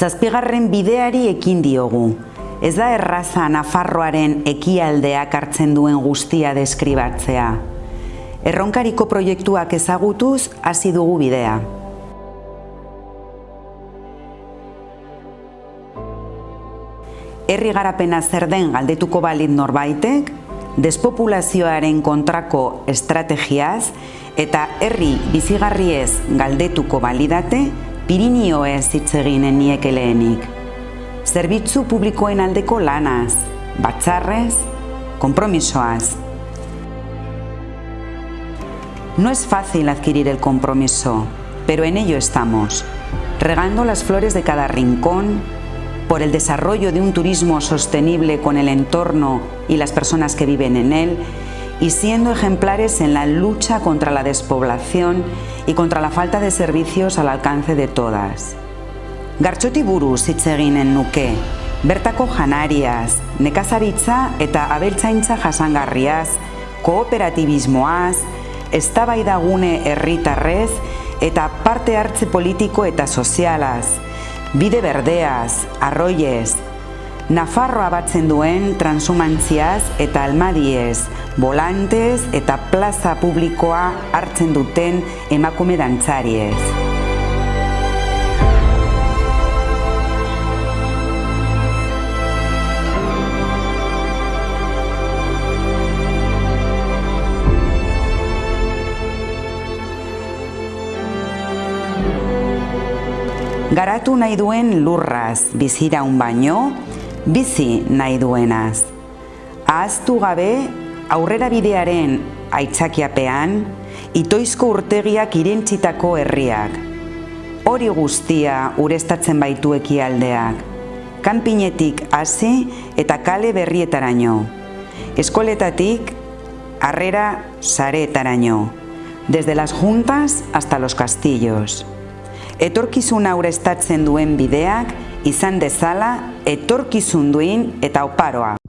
Zazpigarren bideari ekin diogu. Ez da erraza Nafarroaren ekialdeak hartzen duen guztia deskribatzea. Erronkariko proiektuak ezagutuz hasi dugu bidea. Herri garapena zer den galdetuko balit norbaitek, despopulazioaren kontrako estrategiaz eta herri bizigarriez galdetuko balidate, Pirinioez hitz eginen nieke lehenik. Zerbitzu publikoen aldeko lanaz, batzarrez, kompromisoaz. No es fácil adquirir el compromiso, pero en ello estamos, regando las flores de cada rincón, por el desarrollo de un turismo sostenible con el entorno y las personas que viven en él, y siendo ejemplares en la lucha contra la despoblación y contra la falta de servicios al alcance de todas. Gartxoti buruz hitz eginen nuke, bertako janariaz, nekazaritza eta abeltzaintza jasangarriaz, kooperatibismoaz, eztabaidagune herritarrez eta parte hartze politiko eta sozialaz, bide berdeaz, arroiez, Nafarroa batzen duen transumantziaz eta almadiez, volantez eta plaza publikoa hartzen duten emakume dantzariez. Garatu nahi duen lurraz bizira un baino, bizi nahi duenaz. Ahaztu gabe aurrera bidearen aitzakiapean, itoizko urtegiak irentzitako herriak. Hori guztia urestatzen baitu ekialdeak. Kanpinetik hasi eta kale berrietaraino. Eskoletatik harrera saretaraino. Desde las juntas hasta los castillos. Etorkizuna urestatzen duen bideak izan dezala etorkizun duin eta oparoa.